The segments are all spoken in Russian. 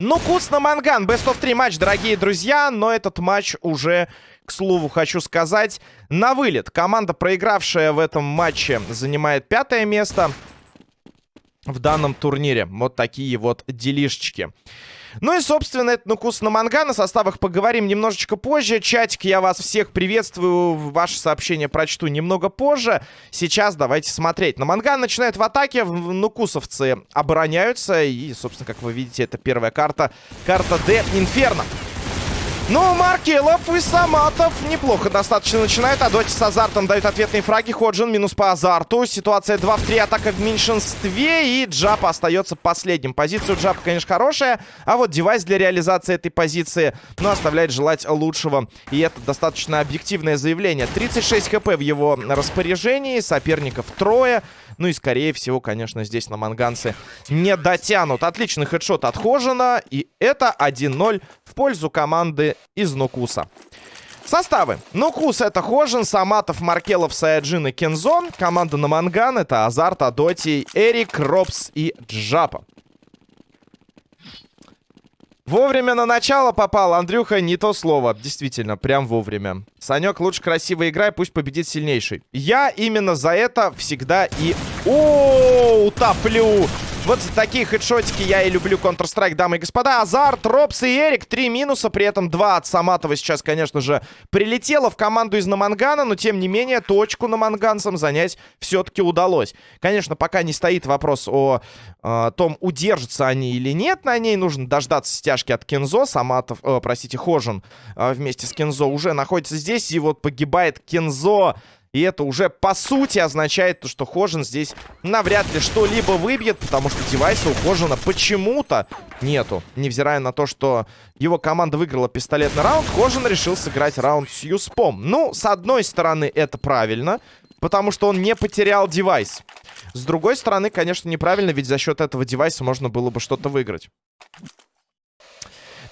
Ну, на манган. Best of 3 матч, дорогие друзья. Но этот матч уже, к слову, хочу сказать, на вылет. Команда, проигравшая в этом матче, занимает пятое место в данном турнире. Вот такие вот делишечки. Ну и, собственно, это Нукус на Манган. О составах поговорим немножечко позже. Чатик, я вас всех приветствую. Ваши сообщения прочту немного позже. Сейчас давайте смотреть. На Манган начинает в атаке. Нукусовцы обороняются. И, собственно, как вы видите, это первая карта. Карта Д Инферно. Ну, Маркелов и Саматов неплохо достаточно начинают. А Доти с азартом дают ответные фраги. Ходжин минус по азарту. Ситуация 2 в 3, атака в меньшинстве. И Джапа остается последним. Позиция у Джапа, конечно, хорошая. А вот девайс для реализации этой позиции, ну, оставляет желать лучшего. И это достаточно объективное заявление. 36 хп в его распоряжении. Соперников трое. Ну и, скорее всего, конечно, здесь на манганцы не дотянут. Отличный хедшот от Хожина. И это 1-0 в пользу команды из Нукуса. Составы. Нукус это Хожин, Саматов, Маркелов, Саяджин и Кензон. Команда на Манган это Азарт, Адоти, Эрик, Робс и Джапа. Вовремя на начало попал, Андрюха, не то слово. Действительно, прям вовремя. Санек, лучше красиво играй, пусть победит сильнейший. Я именно за это всегда и... О, утоплю! Вот за такие хедшотики я и люблю Counter-Strike, дамы и господа. Азарт, Робс и Эрик. Три минуса, при этом два от Саматова сейчас, конечно же, прилетело в команду из Намангана. Но, тем не менее, точку наманганцам занять все-таки удалось. Конечно, пока не стоит вопрос о э, том, удержатся они или нет на ней. Нужно дождаться стяжки от Кензо. Саматов, э, простите, Хожин э, вместе с Кензо уже находится здесь. И вот погибает Кензо и это уже по сути означает, что Хожин здесь навряд ли что-либо выбьет, потому что девайса у Хожина почему-то нету. Невзирая на то, что его команда выиграла пистолетный раунд, Хожин решил сыграть раунд с Юспом. Ну, с одной стороны, это правильно, потому что он не потерял девайс. С другой стороны, конечно, неправильно, ведь за счет этого девайса можно было бы что-то выиграть.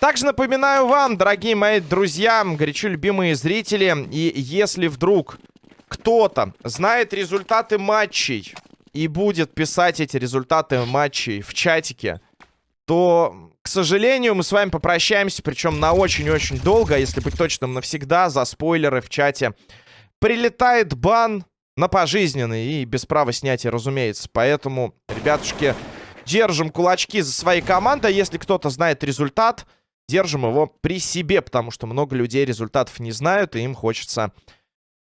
Также напоминаю вам, дорогие мои друзья, горячо любимые зрители, и если вдруг кто-то знает результаты матчей и будет писать эти результаты матчей в чатике, то, к сожалению, мы с вами попрощаемся, причем на очень-очень долго, а если быть точным, навсегда, за спойлеры в чате. Прилетает бан на пожизненный и без права снятия, разумеется. Поэтому, ребятушки, держим кулачки за своей командой. Если кто-то знает результат, держим его при себе, потому что много людей результатов не знают, и им хочется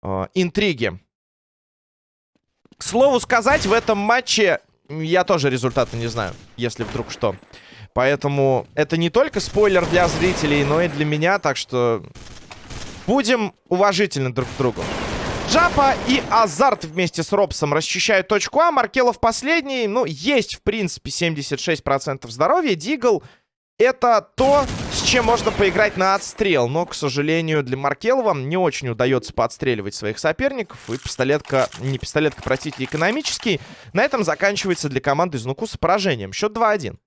э, интриги. К слову сказать, в этом матче я тоже результаты не знаю, если вдруг что. Поэтому это не только спойлер для зрителей, но и для меня, так что будем уважительны друг к другу. Джапа и Азарт вместе с Робсом расчищают точку А. Маркелов последний. Ну, есть, в принципе, 76% здоровья. Дигл это то, чем можно поиграть на отстрел. Но, к сожалению, для Маркелова не очень удается подстреливать своих соперников. И пистолетка, не пистолетка, простите, экономический. На этом заканчивается для команды из Нукуса поражением. Счет 2-1.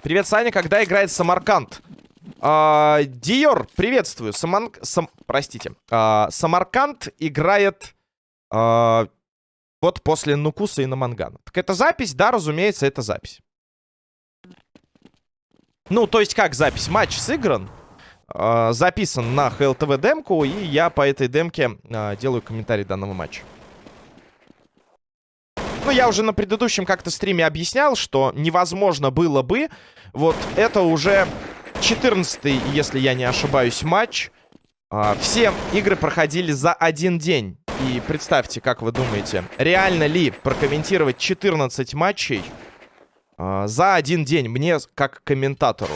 Привет, Саня. Когда играет Самарканд? А, Диор, приветствую. Саман... Сам... Простите. А, Самарканд играет... А, вот после Нукуса и Намангана. Так это запись? Да, разумеется, это запись. Ну, то есть как запись? Матч сыгран, э, записан на HLTV демку, и я по этой демке э, делаю комментарий данного матча. Ну, я уже на предыдущем как-то стриме объяснял, что невозможно было бы. Вот это уже 14 если я не ошибаюсь, матч. Э, все игры проходили за один день. И представьте, как вы думаете, реально ли прокомментировать 14 матчей за один день мне как комментатору.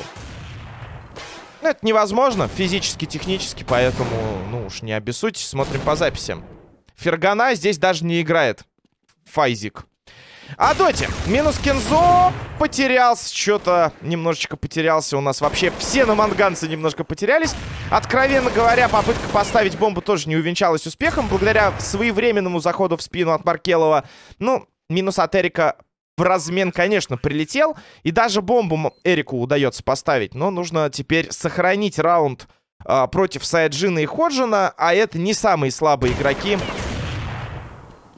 Ну, это невозможно физически, технически, поэтому, ну уж не обессудьте, смотрим по записям. Фергана здесь даже не играет. Файзик. А Доти, минус Кензо потерялся, что-то немножечко потерялся. У нас вообще все на манганцы немножко потерялись. Откровенно говоря, попытка поставить бомбу тоже не увенчалась успехом. Благодаря своевременному заходу в спину от Маркелова. Ну, минус от Эрика в размен, конечно, прилетел. И даже бомбу Эрику удается поставить. Но нужно теперь сохранить раунд э, против Сайджина и Ходжина, а это не самые слабые игроки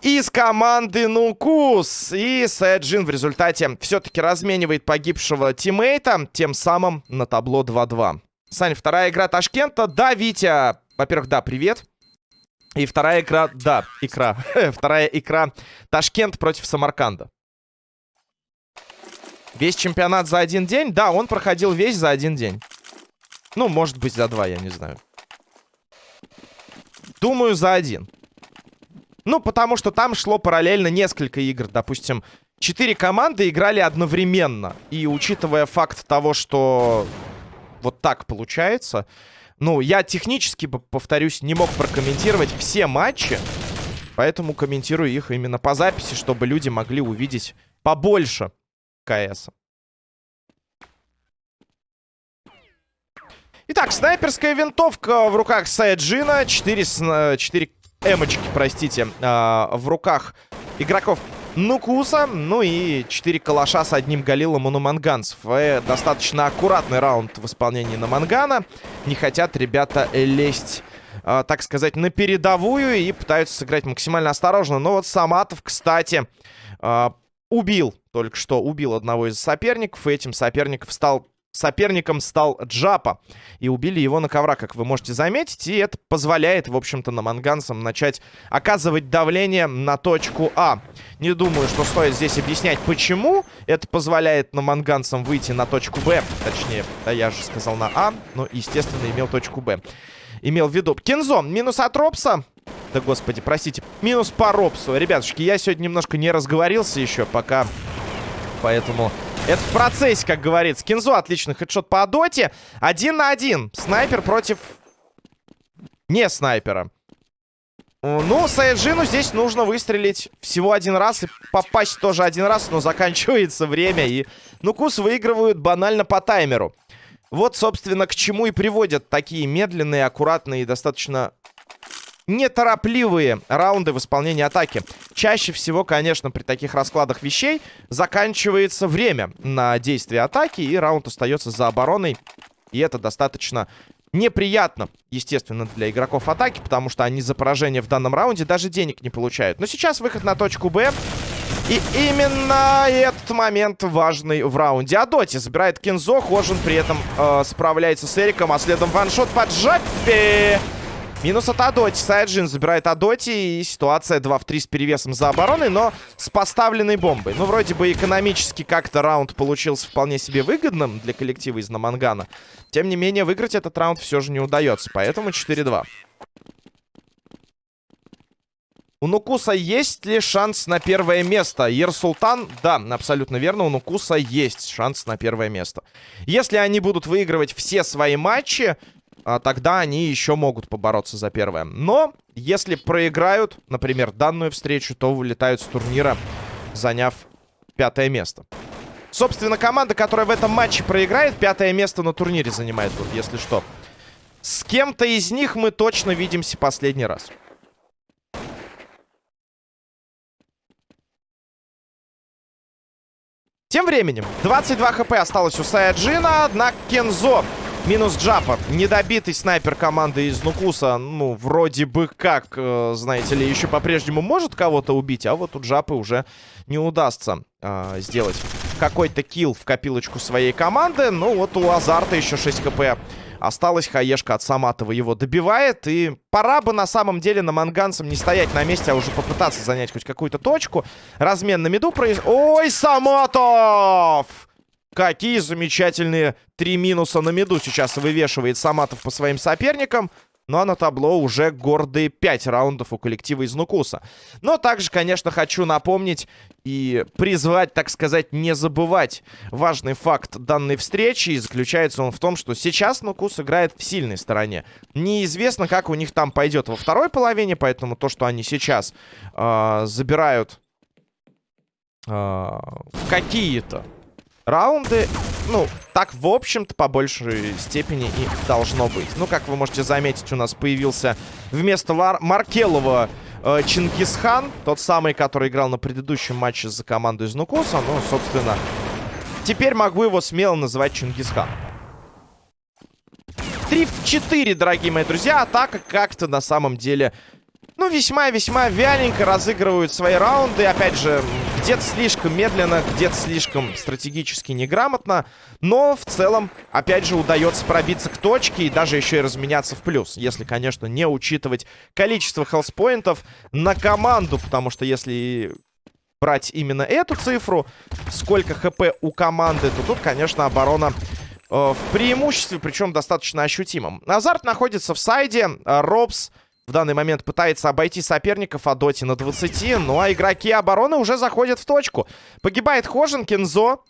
из команды Нукус. И Сайджин в результате все-таки разменивает погибшего тиммейта, тем самым на табло 2-2. Саня, вторая игра Ташкента. Да, Витя. Во-первых, да, привет. И вторая игра, да, икра. вторая игра Ташкент против Самарканда. Весь чемпионат за один день? Да, он проходил весь за один день. Ну, может быть, за два, я не знаю. Думаю, за один. Ну, потому что там шло параллельно несколько игр. Допустим, четыре команды играли одновременно. И учитывая факт того, что вот так получается... Ну, я технически, повторюсь, не мог прокомментировать все матчи. Поэтому комментирую их именно по записи, чтобы люди могли увидеть побольше КС. Итак, снайперская винтовка в руках Сайджина. 4, 4 эмочки, простите, э, в руках игроков Нукуса. Ну и 4 калаша с одним галилом у Нуманганцев. Э, достаточно аккуратный раунд в исполнении Намангана. Не хотят ребята лезть э, так сказать, на передовую и пытаются сыграть максимально осторожно. Но вот Саматов, кстати, э, убил, только что убил одного из соперников. И этим соперником стал соперником стал Джапа. И убили его на коврах, как вы можете заметить. И это позволяет, в общем-то, на манганцам начать оказывать давление на точку А. Не думаю, что стоит здесь объяснять, почему это позволяет на манганцам выйти на точку Б. Точнее, да, я же сказал на А, но, естественно, имел точку Б. Имел в виду. Кинзо, минус от Ропса. Да, господи, простите. Минус по Ропсу. Ребятушки, я сегодня немножко не разговорился еще пока. Поэтому это в процессе, как говорится. Кинзо отличный хедшот по доте. Один на один. Снайпер против... Не снайпера. Ну, Саяджину здесь нужно выстрелить всего один раз и попасть тоже один раз, но заканчивается время. И Нукус выигрывают банально по таймеру. Вот, собственно, к чему и приводят такие медленные, аккуратные и достаточно неторопливые раунды в исполнении атаки. Чаще всего, конечно, при таких раскладах вещей заканчивается время на действие атаки, и раунд остается за обороной. И это достаточно неприятно, естественно, для игроков атаки, потому что они за поражение в данном раунде даже денег не получают. Но сейчас выход на точку Б. И именно этот момент важный в раунде. Адоти забирает Кинзо, Хожин при этом э, справляется с Эриком, а следом ваншот под Джаппи. Минус от Адоти. Сайджин забирает Адоти. И ситуация 2 в 3 с перевесом за обороной, но с поставленной бомбой. Ну, вроде бы экономически как-то раунд получился вполне себе выгодным для коллектива из Намангана. Тем не менее, выиграть этот раунд все же не удается. Поэтому 4-2. У Нукуса есть ли шанс на первое место? Ерсултан, да, абсолютно верно, у Нукуса есть шанс на первое место. Если они будут выигрывать все свои матчи, а, тогда они еще могут побороться за первое. Но если проиграют, например, данную встречу, то вылетают с турнира, заняв пятое место. Собственно, команда, которая в этом матче проиграет, пятое место на турнире занимает, вот если что. С кем-то из них мы точно видимся последний раз. Тем временем, 22 хп осталось у Саяджина, однако Кензо Минус Джапа. Недобитый снайпер команды из Нукуса. Ну, вроде бы как, э, знаете ли, еще по-прежнему может кого-то убить. А вот у Джапы уже не удастся э, сделать какой-то килл в копилочку своей команды. Ну, вот у Азарта еще 6 хп. Осталась хаешка от Саматова его добивает. И пора бы на самом деле на манганцам не стоять на месте, а уже попытаться занять хоть какую-то точку. Размен на меду произ... Ой, Саматов! Какие замечательные три минуса на меду сейчас вывешивает Саматов по своим соперникам. Ну а на табло уже гордые 5 раундов у коллектива из Нукуса. Но также, конечно, хочу напомнить и призвать, так сказать, не забывать важный факт данной встречи. И заключается он в том, что сейчас Нукус играет в сильной стороне. Неизвестно, как у них там пойдет во второй половине, поэтому то, что они сейчас э, забирают э, какие-то раунды, ну, так, в общем-то, по большей степени и должно быть. Ну, как вы можете заметить, у нас появился вместо Лар Маркелова э, Чингисхан, тот самый, который играл на предыдущем матче за команду из Нукуса. Ну, собственно, теперь могу его смело называть Чингисхан. 3 в 4, дорогие мои друзья. Атака как-то на самом деле ну, весьма-весьма вяленько разыгрывают свои раунды. Опять же, где-то слишком медленно, где-то слишком стратегически неграмотно. Но в целом, опять же, удается пробиться к точке и даже еще и разменяться в плюс. Если, конечно, не учитывать количество хелспоинтов на команду. Потому что если брать именно эту цифру, сколько хп у команды, то тут, конечно, оборона э, в преимуществе, причем достаточно ощутимом. Азарт находится в сайде. Робс... В данный момент пытается обойти соперников а Доти на 20. Ну а игроки обороны уже заходят в точку. Погибает Хожин, Кензо.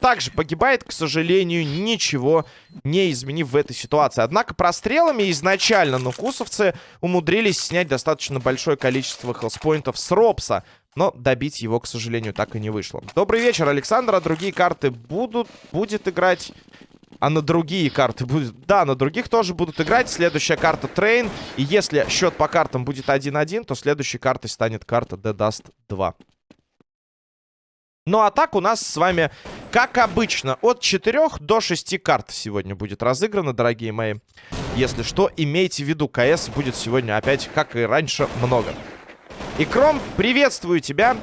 Также погибает, к сожалению, ничего не изменив в этой ситуации. Однако прострелами изначально нукусовцы умудрились снять достаточно большое количество хелспоинтов с Робса. Но добить его, к сожалению, так и не вышло. Добрый вечер, Александр. А другие карты будут, будет играть а на другие карты будет... Да, на других тоже будут играть. Следующая карта Train. И если счет по картам будет 1-1, то следующей картой станет карта The Dust 2. Ну а так у нас с вами, как обычно, от 4 до 6 карт сегодня будет разыграно, дорогие мои. Если что, имейте в виду, CS будет сегодня опять, как и раньше, много. И Кром, приветствую тебя.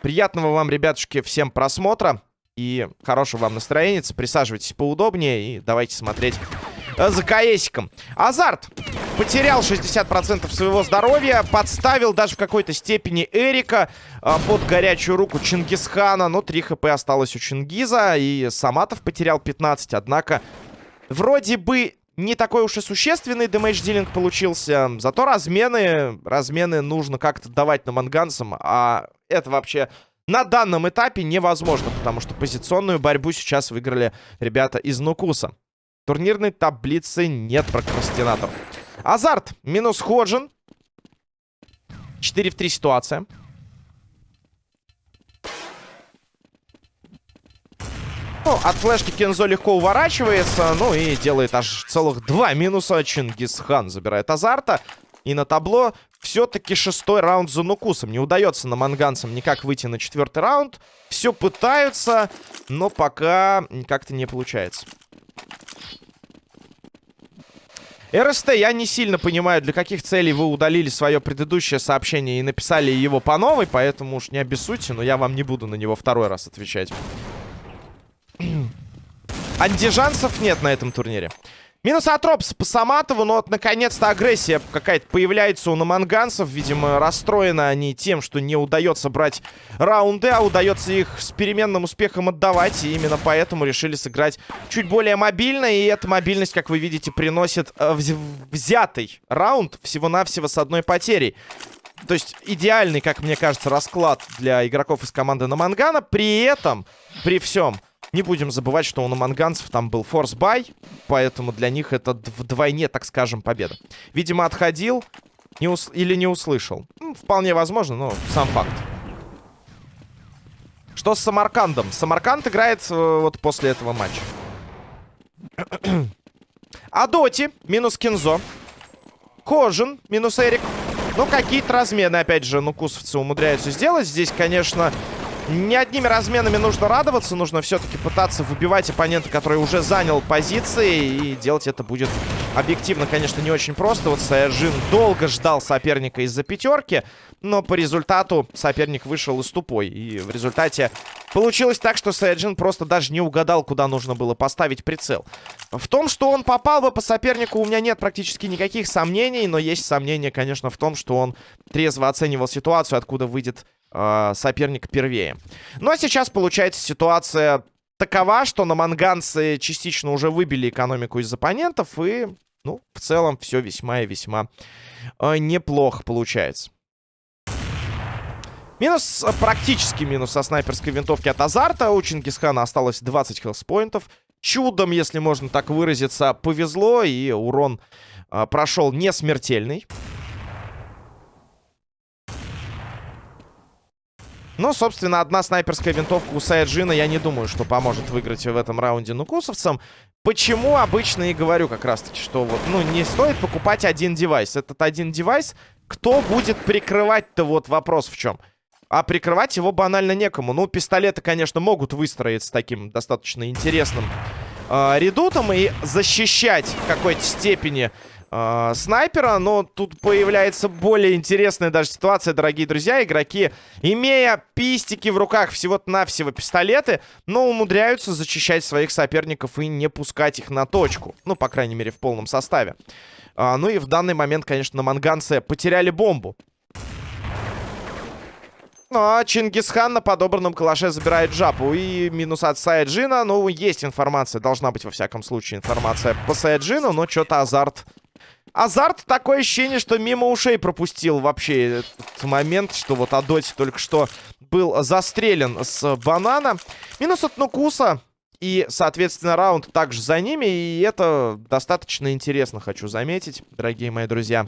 Приятного вам, ребятушки, всем просмотра и хорошего вам настроения. Присаживайтесь поудобнее и давайте смотреть э, за КСиком. Азарт потерял 60% своего здоровья, подставил даже в какой-то степени Эрика э, под горячую руку Чингисхана. Но 3 хп осталось у Чингиза, и Саматов потерял 15. Однако, вроде бы не такой уж и существенный дэмэдж-дилинг получился. Зато размены, размены нужно как-то давать на манганцам, а это вообще на данном этапе невозможно, потому что позиционную борьбу сейчас выиграли ребята из Нукуса. Турнирной таблицы нет прокрастинатор. Азарт минус Ходжин. 4 в 3 ситуация. Ну, от флешки Кензо легко уворачивается. Ну и делает аж целых два минуса. Чингисхан забирает азарта. И на табло все-таки шестой раунд за Нукусом. Не удается на манганцам никак выйти на четвертый раунд. Все пытаются, но пока как-то не получается. РСТ, я не сильно понимаю, для каких целей вы удалили свое предыдущее сообщение и написали его по новой, поэтому уж не обессудьте, но я вам не буду на него второй раз отвечать. Андижанцев нет на этом турнире. Минус от Ропса по Саматову, но вот наконец-то агрессия какая-то появляется у наманганцев. Видимо, расстроены они тем, что не удается брать раунды, а удается их с переменным успехом отдавать. И именно поэтому решили сыграть чуть более мобильно. И эта мобильность, как вы видите, приносит э, взятый раунд всего-навсего с одной потерей. То есть идеальный, как мне кажется, расклад для игроков из команды Намангана. При этом, при всем... Не будем забывать, что у наманганцев там был force buy, поэтому для них это вдвойне, так скажем, победа. Видимо, отходил не ус или не услышал. Вполне возможно, но сам факт. Что с Самаркандом? Самарканд играет э, вот после этого матча. Адоти, минус Кинзо. Кожин, минус Эрик. Ну, какие-то размены, опять же, нукусовцы умудряются сделать. Здесь, конечно, не одними разменами нужно радоваться. Нужно все-таки пытаться выбивать оппонента, который уже занял позиции. И делать это будет объективно, конечно, не очень просто. Вот Саяджин долго ждал соперника из-за пятерки. Но по результату соперник вышел из тупой. И в результате получилось так, что Саяджин просто даже не угадал, куда нужно было поставить прицел. В том, что он попал бы по сопернику, у меня нет практически никаких сомнений. Но есть сомнения, конечно, в том, что он трезво оценивал ситуацию, откуда выйдет э, соперник первее. Ну а сейчас получается ситуация такова, что на манганцы частично уже выбили экономику из оппонентов. И, ну, в целом все весьма и весьма э, неплохо получается. Минус, практически минус со снайперской винтовки от Азарта. У Чингисхана осталось 20 хелспоинтов. Чудом, если можно так выразиться, повезло. И урон э, прошел не смертельный. Ну, собственно, одна снайперская винтовка у Саяджина, я не думаю, что поможет выиграть в этом раунде нукусовцам. Почему обычно и говорю как раз-таки, что вот, ну, не стоит покупать один девайс. Этот один девайс, кто будет прикрывать-то, вот вопрос в чем. А прикрывать его банально некому. Ну, пистолеты, конечно, могут выстроить с таким достаточно интересным э, редутом и защищать в какой-то степени э, снайпера, но тут появляется более интересная даже ситуация, дорогие друзья. Игроки, имея пистики в руках, всего-то навсего пистолеты, но умудряются зачищать своих соперников и не пускать их на точку. Ну, по крайней мере, в полном составе. А, ну и в данный момент, конечно, на манганце потеряли бомбу. Ну, а Чингисхан на подобранном калаше забирает жапу. И минус от Саяджина. Ну, есть информация. Должна быть, во всяком случае, информация по Саяджину. Но что-то азарт Азарт такое ощущение, что мимо ушей пропустил вообще этот момент, что вот Адоти только что был застрелен с банана. Минус от Нукуса. И, соответственно, раунд также за ними. И это достаточно интересно, хочу заметить, дорогие мои друзья.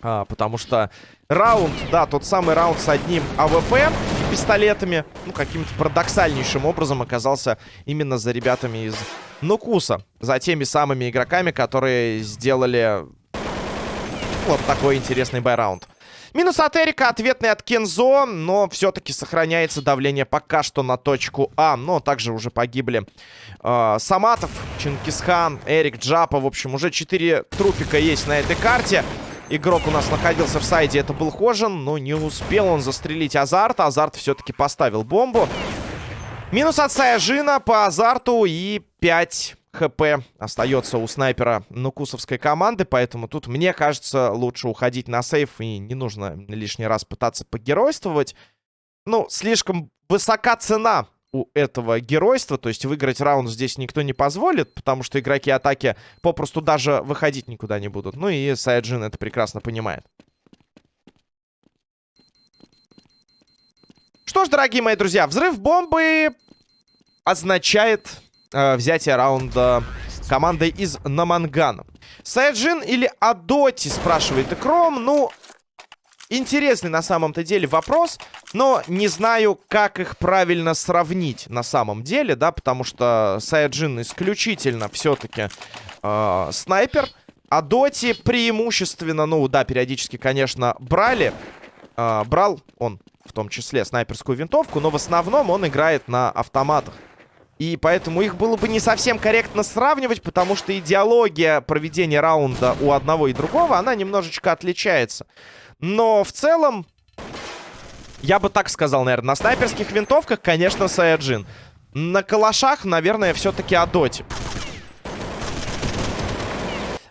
А, потому что раунд, да, тот самый раунд с одним AWP пистолетами, ну, каким-то парадоксальнейшим образом оказался именно за ребятами из Нукуса. За теми самыми игроками, которые сделали вот такой интересный байраунд. Минус от Эрика, ответный от Кензо, но все-таки сохраняется давление пока что на точку А. Но также уже погибли э, Саматов, Чингисхан, Эрик, Джапа. В общем, уже 4 трупика есть на этой карте. Игрок у нас находился в сайде, это был Хожин, но не успел он застрелить Азарт. Азарт все-таки поставил бомбу. Минус от Саяжина по Азарту и 5 хп остается у снайпера нукусовской команды, поэтому тут, мне кажется, лучше уходить на сейф и не нужно лишний раз пытаться погеройствовать. Ну, слишком высока цена у этого геройства, то есть выиграть раунд здесь никто не позволит, потому что игроки атаки попросту даже выходить никуда не будут. Ну и Сайджин это прекрасно понимает. Что ж, дорогие мои друзья, взрыв бомбы означает э, взятие раунда командой из Намангана. Сайджин или Адоти, спрашивает Икром. Ну, интересный на самом-то деле вопрос, но не знаю, как их правильно сравнить на самом деле, да, потому что Сайджин исключительно все-таки э, снайпер, а Доти преимущественно, ну да, периодически, конечно, брали, э, брал он в том числе снайперскую винтовку, но в основном он играет на автоматах. И поэтому их было бы не совсем корректно сравнивать, потому что идеология проведения раунда у одного и другого, она немножечко отличается. Но в целом, я бы так сказал, наверное, на снайперских винтовках, конечно, Саяджин. На калашах, наверное, все-таки Адоти.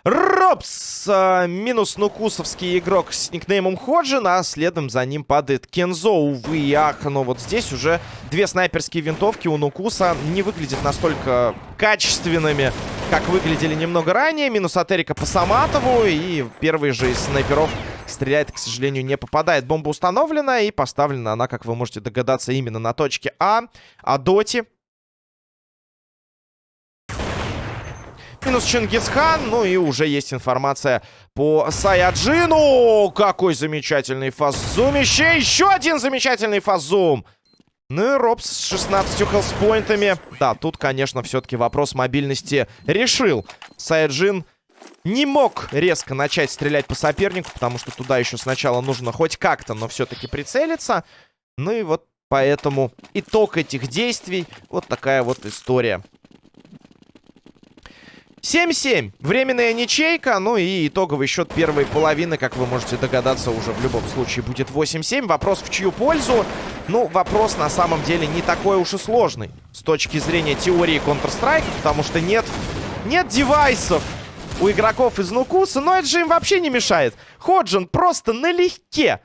Робс! Э, минус нукусовский игрок с никнеймом Ходжин, а следом за ним падает Кензо, увы и ах. Но вот здесь уже две снайперские винтовки у Нукуса не выглядят настолько качественными, как выглядели немного ранее. Минус от Эрика по Саматову, и первый же из снайперов стреляет, к сожалению, не попадает. Бомба установлена и поставлена она, как вы можете догадаться, именно на точке А. А Доти Минус Чингисхан. Ну и уже есть информация по Саяджину. Какой замечательный фазумище. Еще один замечательный фазум. Ну и Робс с 16 хелспоинтами. Да, тут, конечно, все-таки вопрос мобильности решил. Саяджин не мог резко начать стрелять по сопернику, потому что туда еще сначала нужно хоть как-то, но все-таки прицелиться. Ну и вот поэтому итог этих действий вот такая вот история. 7-7. Временная ничейка. Ну и итоговый счет первой половины, как вы можете догадаться, уже в любом случае будет 8-7. Вопрос в чью пользу? Ну, вопрос на самом деле не такой уж и сложный. С точки зрения теории Counter-Strike, потому что нет, нет девайсов у игроков из Нукуса, но это же им вообще не мешает. Ходжин просто налегке,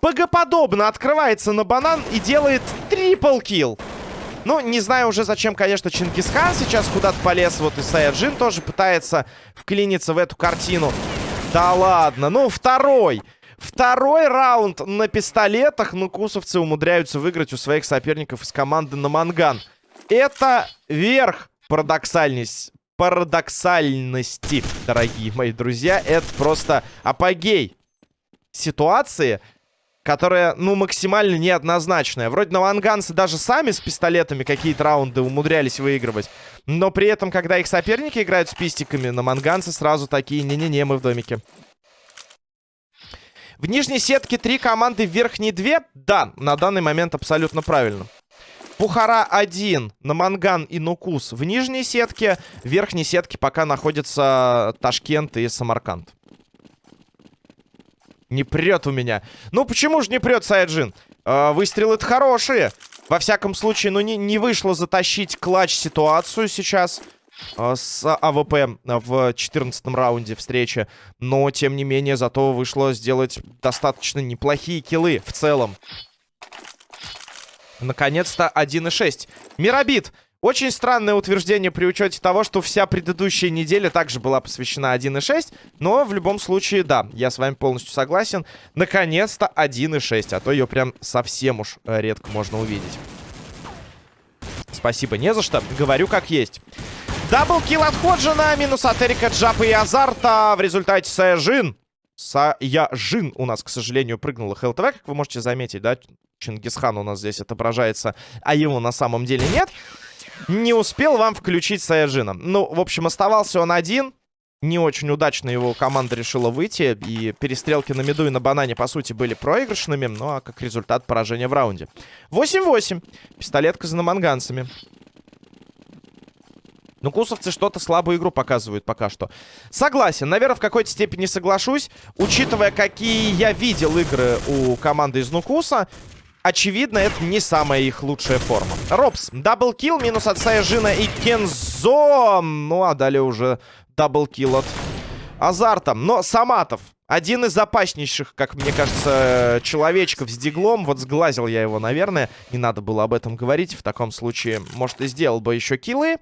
богоподобно открывается на банан и делает трипл килл. Ну, не знаю уже, зачем, конечно, Чингисхан сейчас куда-то полез. Вот и Саяджин тоже пытается вклиниться в эту картину. Да ладно, ну, второй. Второй раунд на пистолетах. Ну, кусовцы умудряются выиграть у своих соперников из команды на Манган. Это верх парадоксальность, парадоксальности, дорогие мои друзья. Это просто апогей ситуации которая, ну, максимально неоднозначная. Вроде новоанганцы даже сами с пистолетами какие-то раунды умудрялись выигрывать. Но при этом, когда их соперники играют с пистиками, на манганцы сразу такие, не-не-не, мы в домике. В нижней сетке три команды, в верхней две? Да, на данный момент абсолютно правильно. Пухара 1 на Манган и Нукус в нижней сетке. В верхней сетке пока находятся Ташкент и Самарканд. Не прет у меня. Ну, почему же не прет, Саяджин? Э, выстрелы-то хорошие. Во всяком случае, ну, не, не вышло затащить clutch ситуацию сейчас э, с AWP в 14 раунде встречи. Но, тем не менее, зато вышло сделать достаточно неплохие kill ы в целом. Наконец-то 1.6. Мирабит. Очень странное утверждение при учете того, что вся предыдущая неделя также была посвящена 1.6. Но в любом случае, да, я с вами полностью согласен. Наконец-то 1.6. А то ее прям совсем уж э, редко можно увидеть. Спасибо, не за что. Говорю как есть. Даблкил от Ходжина, минус от Эрика Джапа и Азарта. В результате Саяжин. Саяжин у нас, к сожалению, прыгнула ХЛТВ, как вы можете заметить, да? Чингисхан у нас здесь отображается, а его на самом деле нет. Не успел вам включить Саяжина. Ну, в общем, оставался он один. Не очень удачно его команда решила выйти. И перестрелки на mid у и на банане, по сути, были проигрышными. Ну, а как результат поражения в раунде. 8-8. Пистолетка за наманганцами. Нукусовцы что-то слабую игру показывают пока что. Согласен. Наверное, в какой-то степени соглашусь. Учитывая, какие я видел игры у команды из Нукуса, очевидно, это не самая их лучшая форма. Робс, double kill, минус от Саяжина и Кензо. Ну, а далее уже double kill от Азарта. Но Саматов, один из опаснейших, как мне кажется, человечков с Deagle ом. Вот сглазил я его, наверное. Не надо было об этом говорить. В таком случае, может, и сделал бы еще kill ы.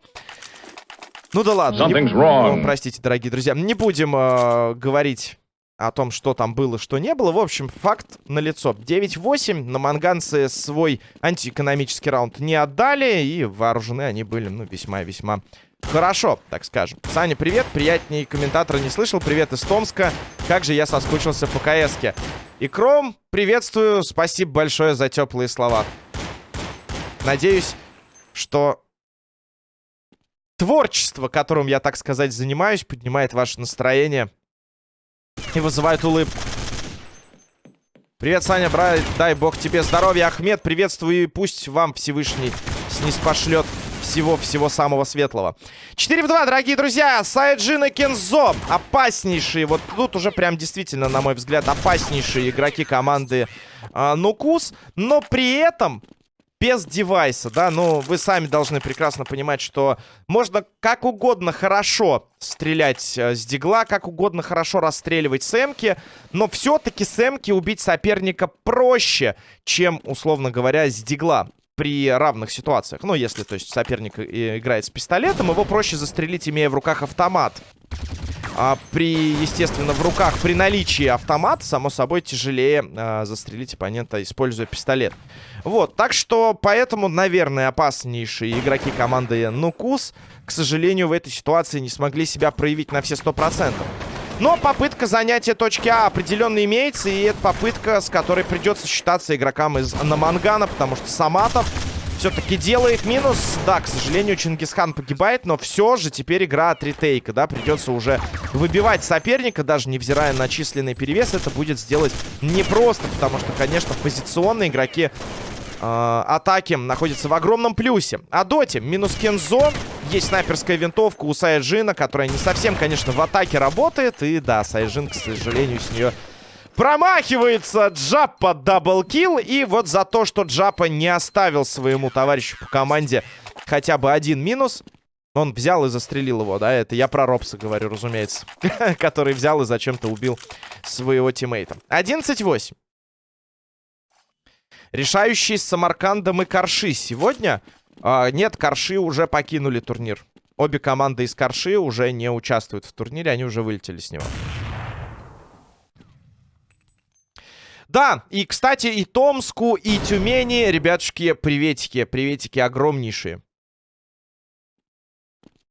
Ну да ладно. Не... Ну, простите, дорогие друзья. Не будем э, говорить о том, что там было, что не было. В общем, факт налицо. 9-8. Наманганцы свой антиэкономический раунд не отдали. И вооружены они были, ну, весьма-весьма хорошо, так скажем. Саня, привет. Приятней комментатора не слышал. Привет из Томска. Как же я соскучился по КСке. И Кром, приветствую. Спасибо большое за теплые слова. Надеюсь, что творчество, которым я, так сказать, занимаюсь, поднимает ваше настроение и вызывает улыбку. Привет, Саня, брат, дай бог тебе здоровья. Ахмед, приветствую и пусть вам Всевышний снеспошлет всего-всего самого светлого. 4 в 2, дорогие друзья. Сайджин и Кензо. Опаснейшие. Вот тут уже прям действительно, на мой взгляд, опаснейшие игроки команды э, Нукус. Но при этом без девайса, да, ну, вы сами должны прекрасно понимать, что можно как угодно хорошо стрелять э, с дигла, как угодно хорошо расстреливать сэмки, но все-таки сэмки убить соперника проще, чем, условно говоря, с дигла при равных ситуациях. Ну, если, то есть, соперник э, играет с пистолетом, его проще застрелить, имея в руках автомат. А при, естественно, в руках, при наличии автомата, само собой, тяжелее а, застрелить оппонента, используя пистолет. Вот, так что, поэтому, наверное, опаснейшие игроки команды Нукус, к сожалению, в этой ситуации не смогли себя проявить на все 100%. Но попытка занятия точки А определенно имеется, и это попытка, с которой придется считаться игрокам из Намангана, потому что Саматов все-таки делает минус. Да, к сожалению, Чингисхан погибает, но все же теперь игра от ретейка, да, придется уже выбивать соперника, даже невзирая на численный перевес, это будет сделать непросто, потому что, конечно, позиционные игроки э, атаки находятся в огромном плюсе. Адоти минус Кензо, есть снайперская винтовка у Сайджина, которая не совсем, конечно, в атаке работает, и да, Сайджин, к сожалению, с нее Промахивается Джаппа double kill. И вот за то, что Джаппа не оставил своему товарищу по команде хотя бы один минус, он взял и застрелил его, да? Это я про Робса говорю, разумеется. Который взял и зачем-то убил своего тиммейта. 11-8. Решающий с Самаркандом и Карши сегодня. А, нет, Карши уже покинули турнир. Обе команды из Карши уже не участвуют в турнире, они уже вылетели с него. Да, и, кстати, и Томску, и Тюмени, ребятушки, приветики. Приветики огромнейшие.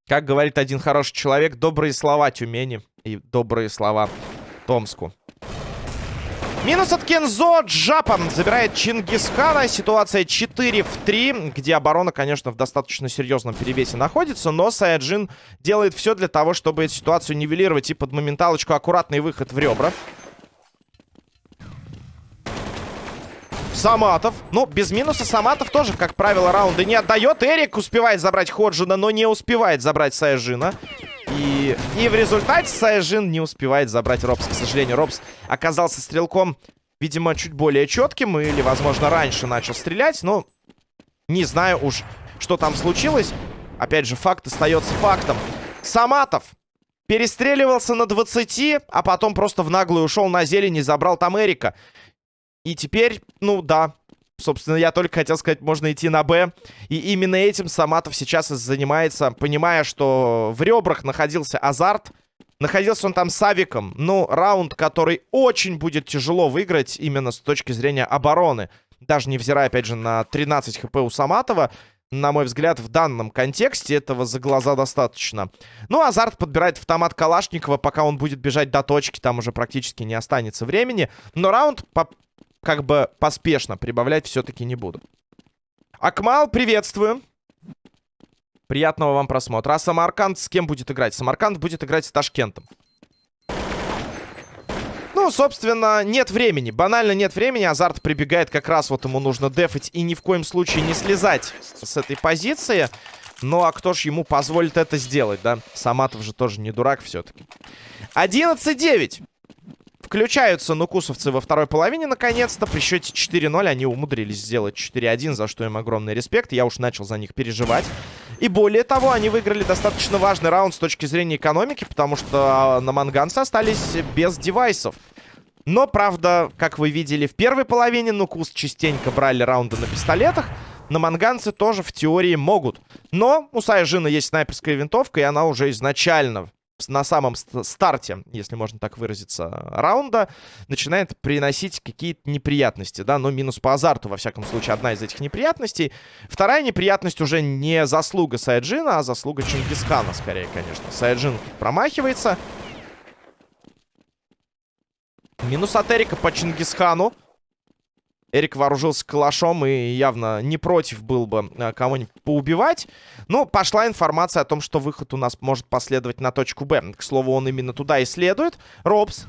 Как говорит один хороший человек, добрые слова Тюмени и добрые слова Томску. Минус от Кензо. Джапан забирает Чингисхана. Ситуация 4 в 3, где оборона, конечно, в достаточно серьезном перевесе находится. Но Саяджин делает все для того, чтобы эту ситуацию нивелировать. И под моменталочку аккуратный выход в ребра. Саматов. Ну, без минуса Саматов тоже, как правило, раунды не отдает. Эрик успевает забрать Ходжина, но не успевает забрать Саяжина. И, и в результате Саяжин не успевает забрать Робс. К сожалению, Робс оказался стрелком, видимо, чуть более четким. Или, возможно, раньше начал стрелять. Но не знаю уж, что там случилось. Опять же, факт остается фактом. Саматов перестреливался на 20, а потом просто в наглую ушел на зелень и забрал там Эрика. И теперь, ну да, собственно, я только хотел сказать, можно идти на Б. И именно этим Саматов сейчас и занимается, понимая, что в ребрах находился азарт. Находился он там с Авиком. Ну, раунд, который очень будет тяжело выиграть именно с точки зрения обороны. Даже невзирая, опять же, на 13 хп у Саматова. На мой взгляд, в данном контексте этого за глаза достаточно. Ну, Азарт подбирает автомат Калашникова, пока он будет бежать до точки, там уже практически не останется времени. Но раунд по как бы поспешно прибавлять все-таки не буду. Акмал, приветствую. Приятного вам просмотра. А Самарканд с кем будет играть? Самарканд будет играть с Ташкентом. Ну, собственно, нет времени. Банально нет времени. Азарт прибегает как раз, вот ему нужно дефать и ни в коем случае не слезать с этой позиции. Ну, а кто ж ему позволит это сделать, да? Саматов же тоже не дурак все-таки. 11-9. Включаются нукусовцы во второй половине, наконец-то. При счете 4-0 они умудрились сделать 4-1, за что им огромный респект. Я уж начал за них переживать. И более того, они выиграли достаточно важный раунд с точки зрения экономики, потому что а, на манганцы остались без девайсов. Но, правда, как вы видели в первой половине, Нукус частенько брали раунды на пистолетах. На манганцы тоже в теории могут. Но у Сайжина есть снайперская винтовка, и она уже изначально на самом старте, если можно так выразиться, раунда, начинает приносить какие-то неприятности, да, но минус по азарту, во всяком случае, одна из этих неприятностей. Вторая неприятность уже не заслуга Сайджина, а заслуга Чингисхана, скорее, конечно. Сайджин промахивается. Минус от Эрика по Чингисхану. Эрик вооружился калашом и явно не против был бы э, кого-нибудь поубивать. Но пошла информация о том, что выход у нас может последовать на точку Б. К слову, он именно туда и следует. Робс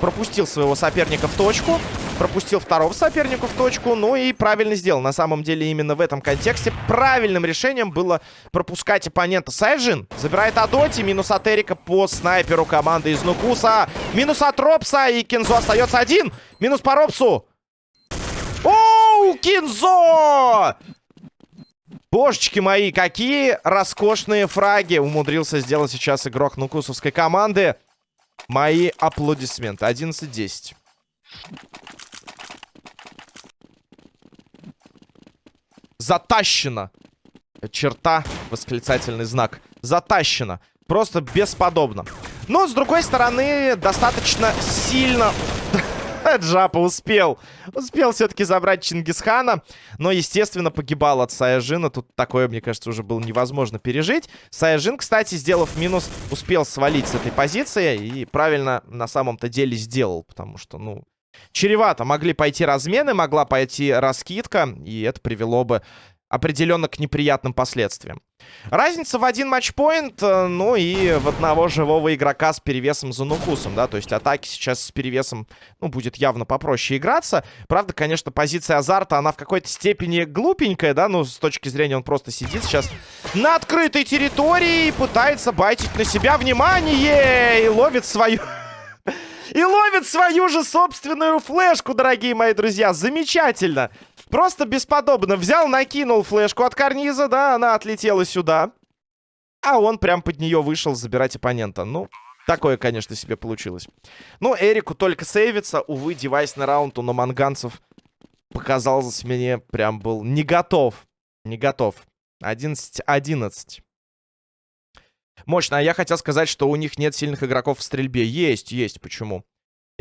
пропустил своего соперника в точку. Пропустил второго соперника в точку. Ну и правильно сделал. На самом деле, именно в этом контексте правильным решением было пропускать оппонента. Сайжин забирает Адоти. Минус от Эрика по снайперу команды из Нукуса. Минус от Робса. И Кинзо остается один. Минус по Робсу. Оу, Кинзо! Божечки мои, какие роскошные фраги умудрился сделать сейчас игрок нукусовской команды. Мои аплодисменты. 11-10. Затащено. Черта, восклицательный знак. Затащено. Просто бесподобно. Но, с другой стороны, достаточно сильно Джапа успел. Успел все-таки забрать Чингисхана. Но, естественно, погибал от Саяжина. Тут такое, мне кажется, уже было невозможно пережить. Саяжин, кстати, сделав минус, успел свалить с этой позиции. И правильно на самом-то деле сделал. Потому что, ну, чревато. Могли пойти размены, могла пойти раскидка. И это привело бы определенно к неприятным последствиям. Разница в один матчпоинт, э, ну и в одного живого игрока с перевесом за нукусом, да, то есть атаки сейчас с перевесом, ну, будет явно попроще играться. Правда, конечно, позиция азарта, она в какой-то степени глупенькая, да, ну, с точки зрения он просто сидит сейчас на открытой территории и пытается байтить на себя внимание и ловит свою... И ловит свою же собственную флешку, дорогие мои друзья. Замечательно. Просто бесподобно. Взял, накинул флешку от карниза, да, она отлетела сюда. А он прям под нее вышел забирать оппонента. Ну, такое, конечно, себе получилось. Ну, Эрику только сейвится. Увы, девайсный раунд у наманганцев показался мне прям был не готов. Не готов. 11-11. Мощно. А я хотел сказать, что у них нет сильных игроков в стрельбе. Есть, есть. Почему?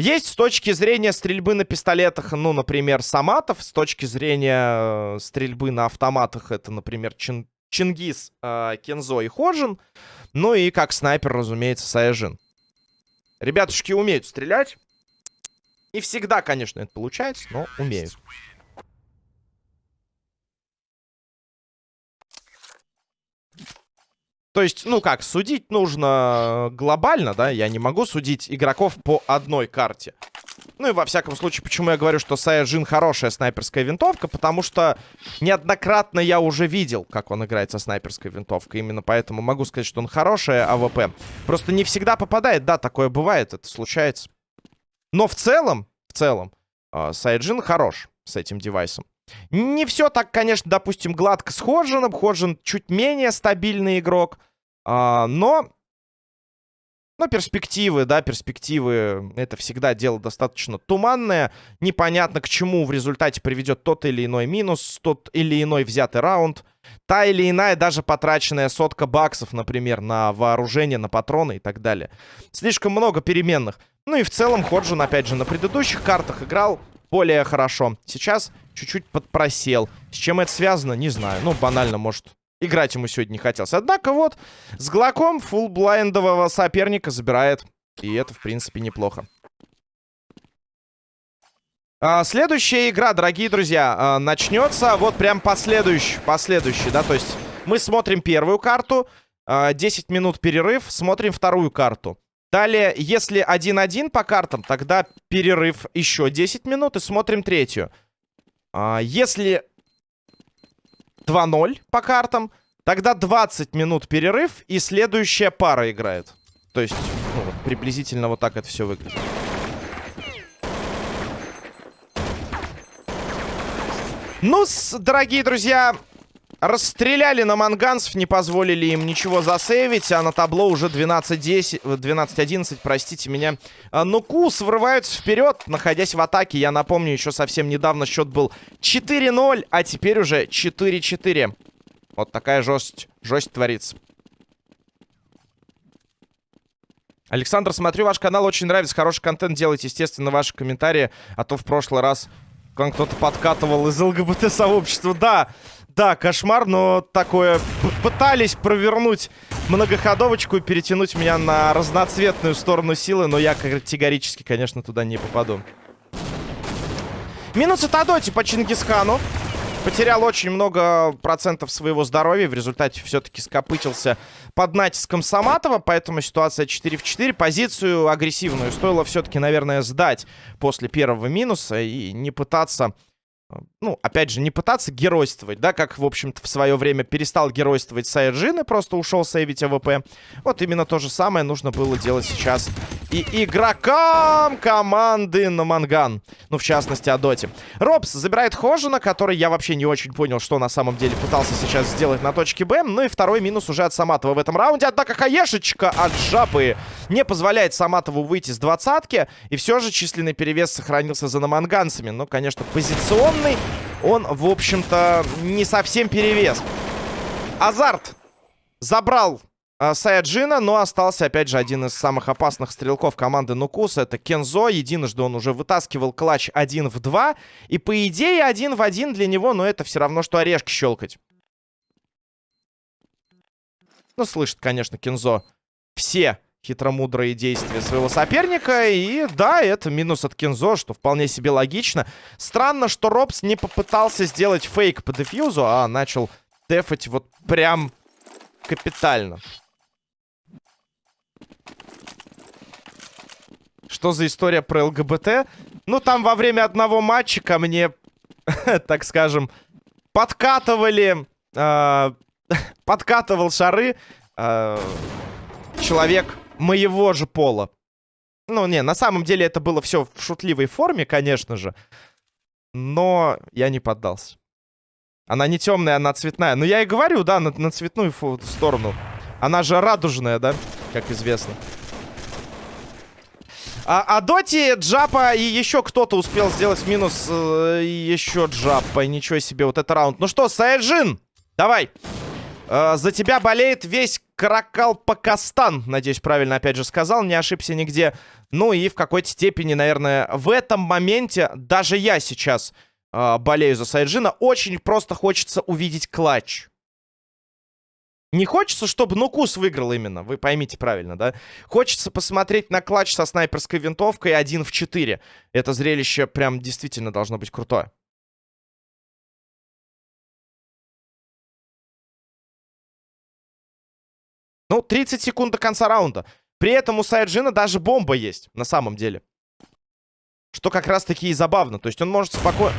Есть с точки зрения стрельбы на пистолетах, ну, например, Саматов. С точки зрения э, стрельбы на автоматах это, например, Чин Чингис, э, Кензо и Ходжин. Ну и как снайпер, разумеется, Саяжин. Ребятушки умеют стрелять. Не всегда, конечно, это получается, но умеют. То есть, ну как, судить нужно глобально, да? Я не могу судить игроков по одной карте. Ну и во всяком случае, почему я говорю, что Саяджин хорошая снайперская винтовка, потому что неоднократно я уже видел, как он играет со снайперской винтовкой. Именно поэтому могу сказать, что он хорошая АВП. Просто не всегда попадает, да, такое бывает, это случается. Но в целом, в целом, э, Саяджин хорош с этим девайсом. Не все так, конечно, допустим, гладко с Ходжином. Ходжин чуть менее стабильный игрок. А, но но перспективы, да, перспективы, это всегда дело достаточно туманное. Непонятно, к чему в результате приведет тот или иной минус, тот или иной взятый раунд. Та или иная даже потраченная сотка баксов, например, на вооружение, на патроны и так далее. Слишком много переменных. Ну и в целом Ходжин, опять же, на предыдущих картах играл более хорошо. Сейчас чуть-чуть подпросел. С чем это связано, не знаю. Ну, банально, может, Играть ему сегодня не хотелось. Однако вот с Глоком фулблайндового соперника забирает. И это, в принципе, неплохо. А, следующая игра, дорогие друзья, а, начнется вот прям последующий, последующий, да, то есть мы смотрим первую карту, а, 10 минут перерыв, смотрим вторую карту. Далее, если 1-1 по картам, тогда перерыв еще 10 минут и смотрим третью. А, если 2-0 по картам. Тогда 20 минут перерыв, и следующая пара играет. То есть, ну, вот, приблизительно вот так это все выглядит. ну дорогие друзья, расстреляли на манганцев, не позволили им ничего засейвить, а на табло уже 12-10, 12-11, простите меня. А, но Кус врываются вперед, находясь в атаке. Я напомню, еще совсем недавно счет был 4-0, а теперь уже 4-4. Вот такая жесть, жесть творится. Александр, смотрю ваш канал, очень нравится, хороший контент делайте, естественно, ваши комментарии, а то в прошлый раз к вам кто-то подкатывал из ЛГБТ-сообщества. Да, да, кошмар, но такое... Пытались провернуть многоходовочку и перетянуть меня на разноцветную сторону силы, но я категорически, конечно, туда не попаду. Минус от Адоти по Чингисхану. Потерял очень много процентов своего здоровья. В результате все-таки скопытился под натиском Саматова. Поэтому ситуация 4 в 4. Позицию агрессивную стоило все-таки, наверное, сдать после первого минуса и не пытаться ну, опять же, не пытаться геройствовать, да, как, в общем-то, в свое время перестал геройствовать Сайджин и просто ушел сейвить АВП. Вот именно то же самое нужно было делать сейчас и игрокам команды на Манган. Ну, в частности, о Доте. Робс забирает Хожина, который я вообще не очень понял, что на самом деле пытался сейчас сделать на точке Б. Ну и второй минус уже от Саматова в этом раунде. Однако Хаешечка от Жабы не позволяет Саматову выйти с двадцатки. И все же численный перевес сохранился за наманганцами. Ну, конечно, позиционно длинный, он, в общем-то, не совсем перевес. Азарт забрал Саяджина, но остался, опять же, один из самых опасных стрелков команды Нукус. Это Кензо. Единожды он уже вытаскивал клатч 1 в 2. И, по идее, один в один для него, но это все равно, что орешки щелкать. Ну, слышит, конечно, Кензо все хитромудрые действия своего соперника. И да, это минус от Кензо, что вполне себе логично. Странно, что Робс не попытался сделать фейк по дефьюзу, а начал дефать вот прям капитально. Что за история про ЛГБТ? Ну, там во время одного матча ко мне, так скажем, подкатывали... Э, подкатывал шары э, человек моего же пола. Ну, не, на самом деле это было все в шутливой форме, конечно же. Но я не поддался. Она не темная, она цветная. Но я и говорю, да, на, на цветную сторону. Она же радужная, да, как известно. А, а Доти, Джапа и еще кто-то успел сделать минус. Э, еще Джапа. Ничего себе, вот это раунд. Ну что, Сайджин, давай. Э, за тебя болеет весь Каракал-Пакастан. Надеюсь, правильно опять же сказал, не ошибся нигде. Ну и в какой-то степени, наверное, в этом моменте даже я сейчас э, болею за Сайджина. Очень просто хочется увидеть клатч. Не хочется, чтобы Нукус выиграл именно, вы поймите правильно, да? Хочется посмотреть на клатч со снайперской винтовкой 1 в 4. Это зрелище прям действительно должно быть крутое. Ну, 30 секунд до конца раунда. При этом у Сайджина даже бомба есть, на самом деле. что как раз-таки и забавно. То есть он может спокойно...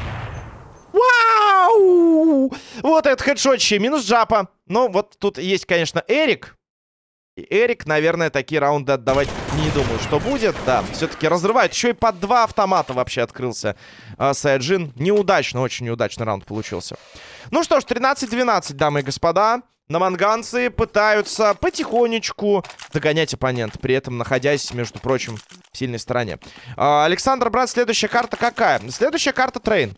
Вау! Вот это хедшотче, минус джапа. Ну, вот тут есть, конечно, Эрик. И Эрик, наверное, такие раунды отдавать не думаю, что будет. Да, все-таки разрывает. Еще и под два автомата вообще открылся э, Сайджин. Неудачно, очень неудачный раунд получился. Ну что ж, 13-12, дамы и господа. Наманганцы пытаются потихонечку догонять оппонента, при этом находясь, между прочим, в сильной стороне. Э, Александр, брат, следующая карта какая? Следующая карта Train.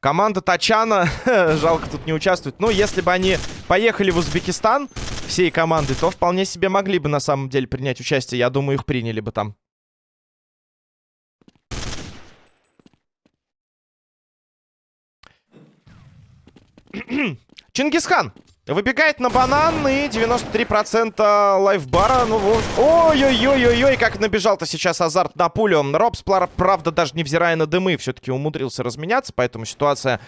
Команда Тачана, жалко, тут не участвует. Ну, если бы они поехали в Узбекистан всей командой, то вполне себе могли бы на самом деле принять участие. Я думаю, их приняли бы там. Чингисхан Выбегает на банан и 93% лайфбара. Ну вот. Ой-ой-ой-ой-ой, как набежал-то сейчас азарт на пулю. Робс, правда, даже невзирая на дымы, все-таки умудрился разменяться. Поэтому ситуация,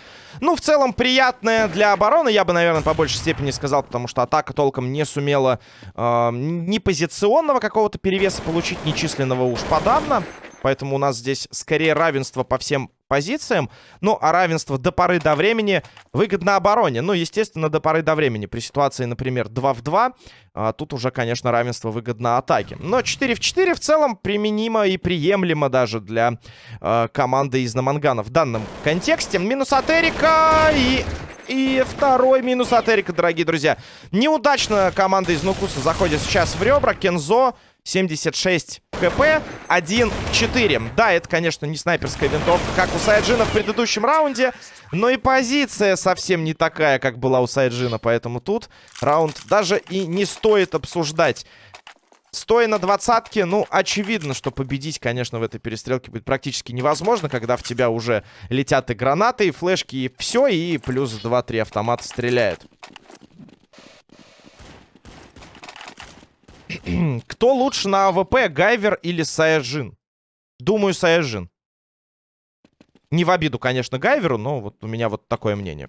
ну, в целом, приятная для обороны. Я бы, наверное, по большей степени сказал, потому что атака толком не сумела э, ни позиционного какого-то перевеса получить, ни численного уж подавно. Поэтому у нас здесь скорее равенство по всем позициям. Ну, а равенство до поры до времени выгодно обороне. Ну, естественно, до поры до времени. При ситуации, например, 2 в 2, а, тут уже, конечно, равенство выгодно атаке. Но 4 в 4 в целом применимо и приемлемо даже для а, команды из Намангана в данном контексте. Минус от Эрика и... И второй минус от Эрика, дорогие друзья. Неудачно команда из Нукуса заходит сейчас в ребра. Кензо 76 хп, 1 4. Да, это, конечно, не снайперская винтовка, как у Сайджина в предыдущем раунде, но и позиция совсем не такая, как была у Сайджина, поэтому тут раунд даже и не стоит обсуждать. Стоя на двадцатке, ну, очевидно, что победить, конечно, в этой перестрелке будет практически невозможно, когда в тебя уже летят и гранаты, и флешки, и все, и плюс 2-3 автомата стреляют. Кто лучше на АВП, Гайвер или Саяжин? Думаю, Саяжин. Не в обиду, конечно, Гайверу, но вот у меня вот такое мнение.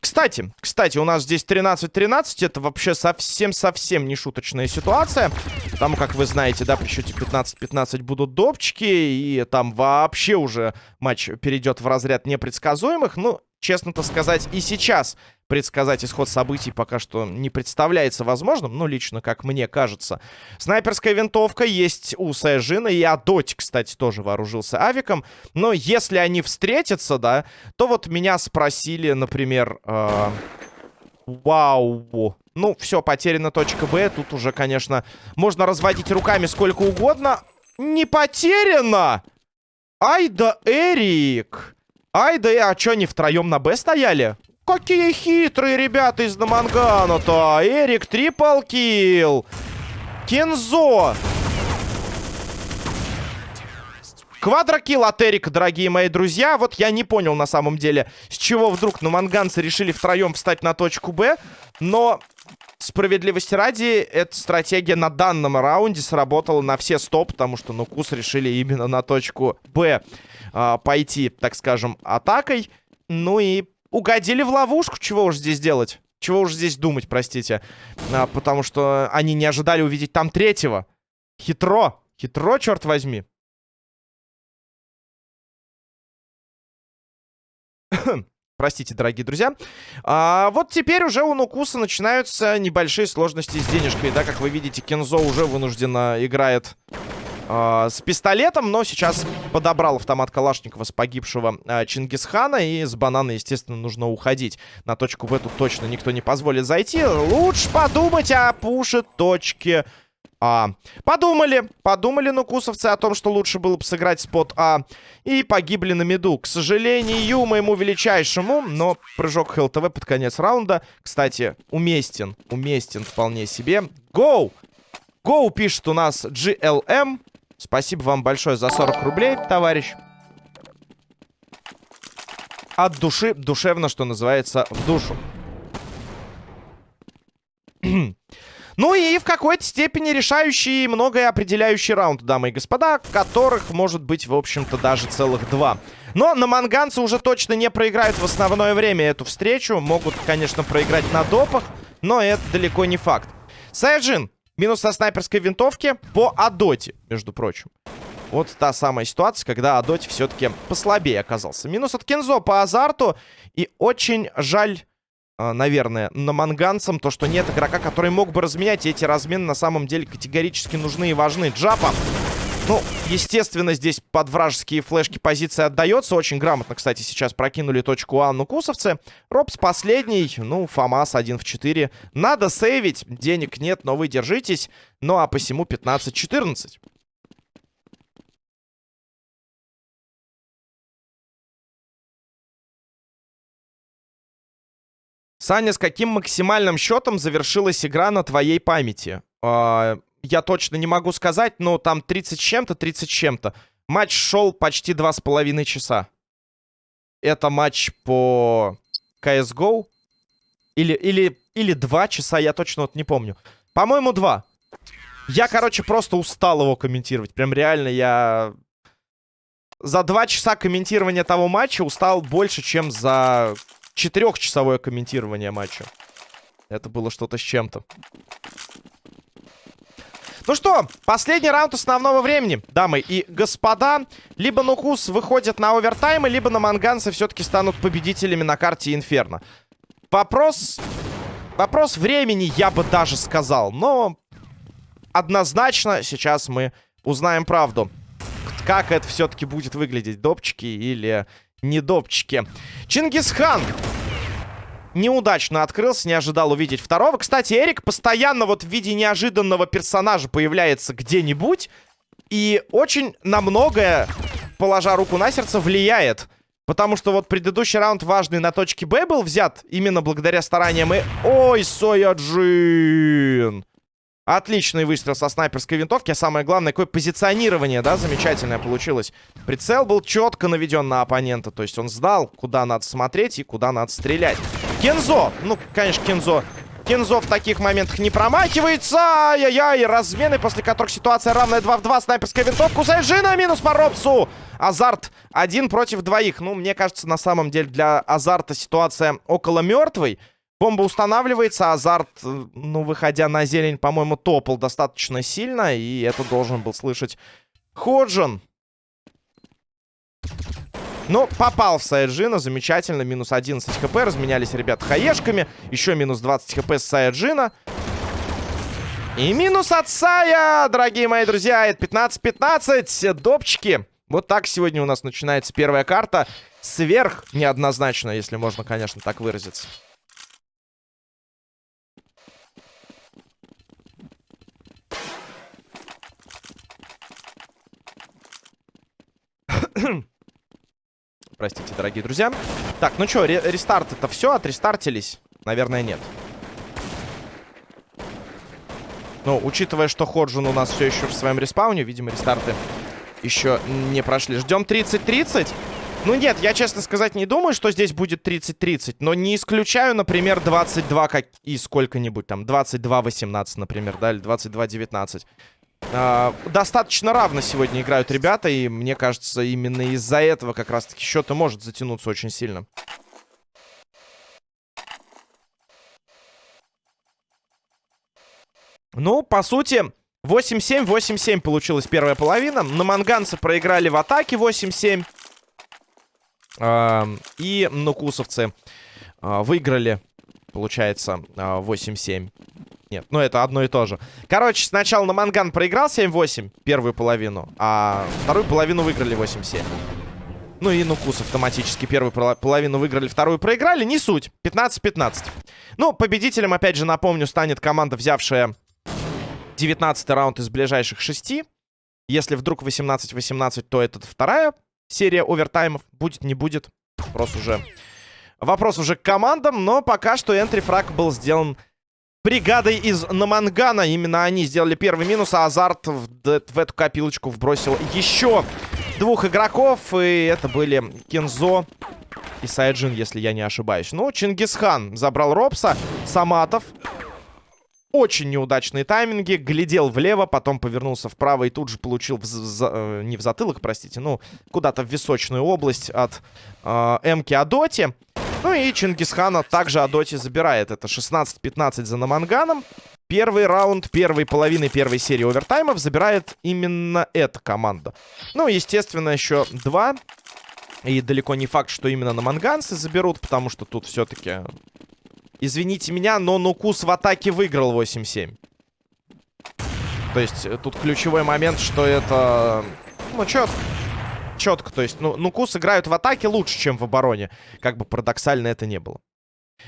Кстати, кстати, у нас здесь 13-13. Это вообще совсем-совсем не шуточная ситуация. Потому, как вы знаете, да, при счете 15-15 будут допчики. И там вообще уже матч перейдет в разряд непредсказуемых. Ну, честно-то сказать, и сейчас предсказать исход событий пока что не представляется возможным. Ну, лично, как мне кажется. Снайперская винтовка есть у Сайжина. И Адоти, кстати, тоже вооружился авиком. Но если они встретятся, да, то вот меня спросили, например... Э Вау. Ну, все, потеряна точка Б. Тут уже, конечно, можно разводить руками сколько угодно. Не потеряно! Ай да Эрик! Ай, да а что, они втроем на Б стояли? Какие хитрые ребята из Намангана-то! Эрик, трипл килл! Кензо! Квадрокилл от Эрика, дорогие мои друзья. Вот я не понял на самом деле, с чего вдруг наманганцы решили втроем встать на точку Б. Но справедливости ради, эта стратегия на данном раунде сработала на все стоп, потому что Нукус решили именно на точку Б а, пойти, так скажем, атакой. Ну и угодили в ловушку. Чего уж здесь делать? Чего уж здесь думать, простите. А, потому что они не ожидали увидеть там третьего. Хитро. Хитро, черт возьми. Простите, дорогие друзья. А, вот теперь уже у Нукуса начинаются небольшие сложности с денежкой. Да, как вы видите, Кензо уже вынужденно играет а, с пистолетом, но сейчас подобрал автомат Калашникова с погибшего а, Чингисхана. И с банана, естественно, нужно уходить. На точку в эту точно никто не позволит зайти. Лучше подумать о пуше точки а. Подумали, подумали нукусовцы о том, что лучше было бы сыграть спот А. И погибли на меду. К сожалению, моему величайшему, но прыжок ХЛТВ под конец раунда, кстати, уместен. Уместен вполне себе. Гоу! Гоу пишет у нас GLM. Спасибо вам большое за 40 рублей, товарищ. От души, душевно, что называется, в душу. ну и в какой-то степени решающий и многое определяющий раунд, дамы и господа, которых может быть, в общем-то, даже целых два. Но на манганцы уже точно не проиграют в основное время эту встречу. Могут, конечно, проиграть на допах. но это далеко не факт. Сайджин минус со снайперской винтовки по Адоте, между прочим. Вот та самая ситуация, когда Адоти все-таки послабее оказался. Минус от Кензо по азарту. И очень жаль, наверное, на манганцам то, что нет игрока, который мог бы разменять. И эти размены на самом деле категорически нужны и важны. Джапа ну, естественно, здесь под вражеские флешки позиция отдается. Очень грамотно, кстати, сейчас прокинули точку А нукусовцы. Робс последний. Ну, Фомас 1 в 4. Надо сейвить. Денег нет, но вы держитесь. Ну, а посему 15-14. Саня, с каким максимальным счетом завершилась игра на твоей памяти? А, я точно не могу сказать, но там 30 с чем-то, 30 с чем-то. Матч шел почти 2,5 часа. Это матч по CSGO. Или, или, или 2 часа, я точно вот не помню. По-моему, 2. Я, короче, просто устал его комментировать. Прям реально я... За 2 часа комментирования того матча устал больше, чем за четырехчасовое комментирование матча. Это было что-то с чем-то. Ну что, последний раунд основного времени, дамы и господа. Либо Нукус выходит на овертаймы, либо на Манганцы все-таки станут победителями на карте Инферно. Вопрос... Вопрос времени, я бы даже сказал. Но однозначно сейчас мы узнаем правду. Как это все-таки будет выглядеть, допчики или недопчики. Чингисхан неудачно открылся, не ожидал увидеть второго. Кстати, Эрик постоянно вот в виде неожиданного персонажа появляется где-нибудь. И очень на многое, положа руку на сердце, влияет. Потому что вот предыдущий раунд важный на точке Б был взят именно благодаря стараниям и... Ой, Сояджин! Отличный выстрел со снайперской винтовки. А самое главное, какое позиционирование, да, замечательное получилось. Прицел был четко наведен на оппонента. То есть он знал, куда надо смотреть и куда надо стрелять. Кензо! Ну, конечно, Кензо. Кензо в таких моментах не промахивается. Ай-яй-яй, размены, после которых ситуация равная 2 в 2. Снайперская винтовка у Сайжина, минус по Робсу. Азарт один против двоих. Ну, мне кажется, на самом деле для Азарта ситуация около мертвой. Бомба устанавливается, Азарт, э, ну, выходя на зелень, по-моему, топал достаточно сильно. И это должен был слышать Ходжин. Ну, попал в Саяджина, замечательно, минус 11 хп, разменялись ребята хаешками, еще минус 20 хп с Саяджина. И минус от Сая, дорогие мои друзья, это 15-15, допчики. Вот так сегодня у нас начинается первая карта, сверх неоднозначно, если можно, конечно, так выразиться. Простите, дорогие друзья. Так, ну что, ре рестарт это все? Отрестартились? Наверное, нет. Ну, учитывая, что Ходжин у нас все еще в своем респауне, видимо, рестарты еще не прошли. Ждем 30-30. Ну нет, я, честно сказать, не думаю, что здесь будет 30-30. Но не исключаю, например, 22 как... и сколько-нибудь там. 22-18, например, да, или 22-19. А, достаточно равно сегодня играют ребята, и мне кажется, именно из-за этого как раз-таки счет и может затянуться очень сильно. Ну, по сути, 8-7, 8-7 получилась первая половина. На манганцы проиграли в атаке 8-7. Э, и нукусовцы э, выиграли, получается, э, 8-7. Нет, ну это одно и то же. Короче, сначала на Манган проиграл 7-8 первую половину, а вторую половину выиграли 8-7. Ну и Нукус автоматически первую половину выиграли, вторую проиграли. Не суть. 15-15. Ну, победителем, опять же, напомню, станет команда, взявшая 19 раунд из ближайших шести. Если вдруг 18-18, то это вторая серия овертаймов. Будет, не будет. Вопрос уже... Вопрос уже к командам, но пока что энтри-фраг был сделан бригадой из Намангана. Именно они сделали первый минус, а Азарт в, в эту копилочку вбросил еще двух игроков. И это были Кензо и Сайджин, если я не ошибаюсь. Ну, Чингисхан забрал Робса. Саматов. Очень неудачные тайминги. Глядел влево, потом повернулся вправо и тут же получил... В, за, э, не в затылок, простите, ну, куда-то в височную область от э, Эмки Адоти. Ну и Чингисхана также Адоти забирает. Это 16-15 за Наманганом. Первый раунд первой половины первой серии овертаймов забирает именно эта команда. Ну, естественно, еще два. И далеко не факт, что именно на манганцы заберут, потому что тут все-таки... Извините меня, но Нукус в атаке выиграл 8-7. То есть э, тут ключевой момент, что это... Ну, четко. Четко, то есть, ну, Нукус играют в атаке лучше, чем в обороне. Как бы парадоксально это не было.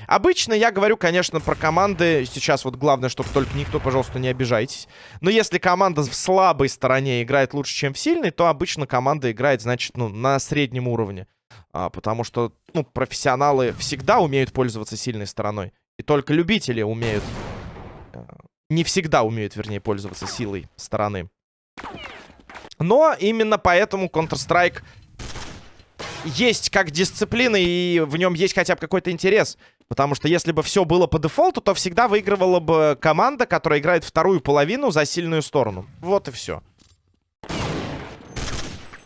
Обычно я говорю, конечно, про команды. Сейчас вот главное, чтобы только никто, пожалуйста, не обижайтесь. Но если команда в слабой стороне играет лучше, чем в сильной, то обычно команда играет, значит, ну, на среднем уровне. А, потому что, ну, профессионалы всегда умеют пользоваться сильной стороной. И только любители умеют... Э, не всегда умеют, вернее, пользоваться силой стороны. Но именно поэтому Counter-Strike есть как дисциплина, и в нем есть хотя бы какой-то интерес. Потому что если бы все было по дефолту, то всегда выигрывала бы команда, которая играет вторую половину за сильную сторону. Вот и все.